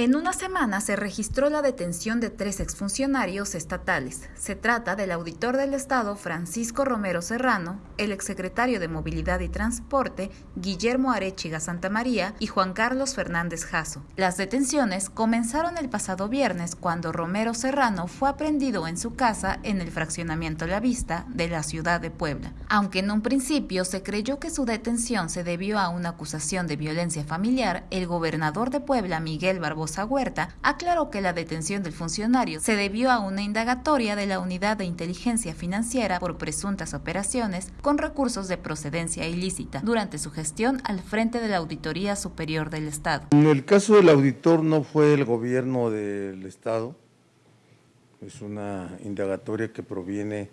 En una semana se registró la detención de tres exfuncionarios estatales. Se trata del auditor del Estado Francisco Romero Serrano, el exsecretario de Movilidad y Transporte Guillermo Arechiga Santamaría y Juan Carlos Fernández Jasso. Las detenciones comenzaron el pasado viernes cuando Romero Serrano fue aprendido en su casa en el fraccionamiento La Vista de la ciudad de Puebla. Aunque en un principio se creyó que su detención se debió a una acusación de violencia familiar, el gobernador de Puebla, Miguel Barbosa Barbosa Huerta aclaró que la detención del funcionario se debió a una indagatoria de la Unidad de Inteligencia Financiera por presuntas operaciones con recursos de procedencia ilícita durante su gestión al frente de la Auditoría Superior del Estado. En el caso del auditor no fue el gobierno del Estado, es una indagatoria que proviene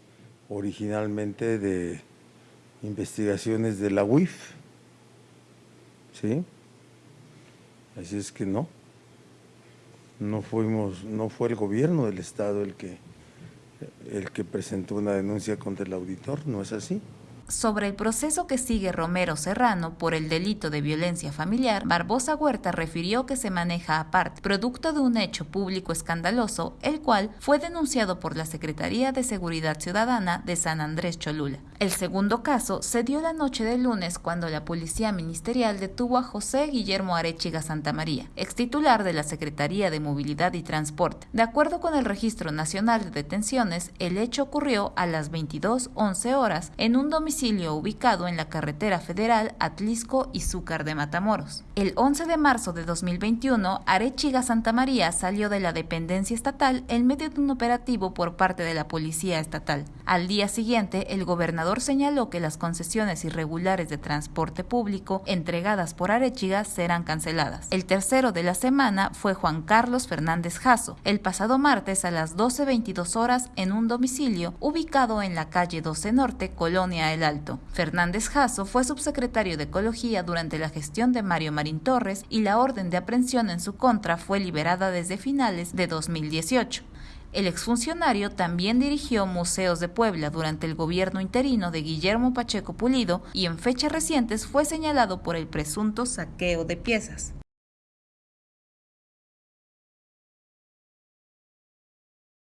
originalmente de investigaciones de la UIF, ¿sí? Así es que no no fuimos, no fue el gobierno del estado el que el que presentó una denuncia contra el auditor, ¿no es así? Sobre el proceso que sigue Romero Serrano por el delito de violencia familiar, Barbosa Huerta refirió que se maneja aparte, producto de un hecho público escandaloso, el cual fue denunciado por la Secretaría de Seguridad Ciudadana de San Andrés Cholula. El segundo caso se dio la noche del lunes cuando la Policía Ministerial detuvo a José Guillermo Arechiga Santamaría, ex titular de la Secretaría de Movilidad y Transporte. De acuerdo con el Registro Nacional de Detenciones, el hecho ocurrió a las 22.11 horas en un domicilio ubicado en la carretera federal Atlisco y Zúcar de Matamoros. El 11 de marzo de 2021, Arechiga Santa María salió de la dependencia estatal en medio de un operativo por parte de la Policía Estatal. Al día siguiente, el gobernador señaló que las concesiones irregulares de transporte público entregadas por Arechiga serán canceladas. El tercero de la semana fue Juan Carlos Fernández Jasso, el pasado martes a las 12.22 horas en un domicilio ubicado en la calle 12 Norte, Colonia El Fernández Jasso fue subsecretario de Ecología durante la gestión de Mario Marín Torres y la orden de aprehensión en su contra fue liberada desde finales de 2018. El exfuncionario también dirigió Museos de Puebla durante el gobierno interino de Guillermo Pacheco Pulido y en fechas recientes fue señalado por el presunto saqueo de piezas.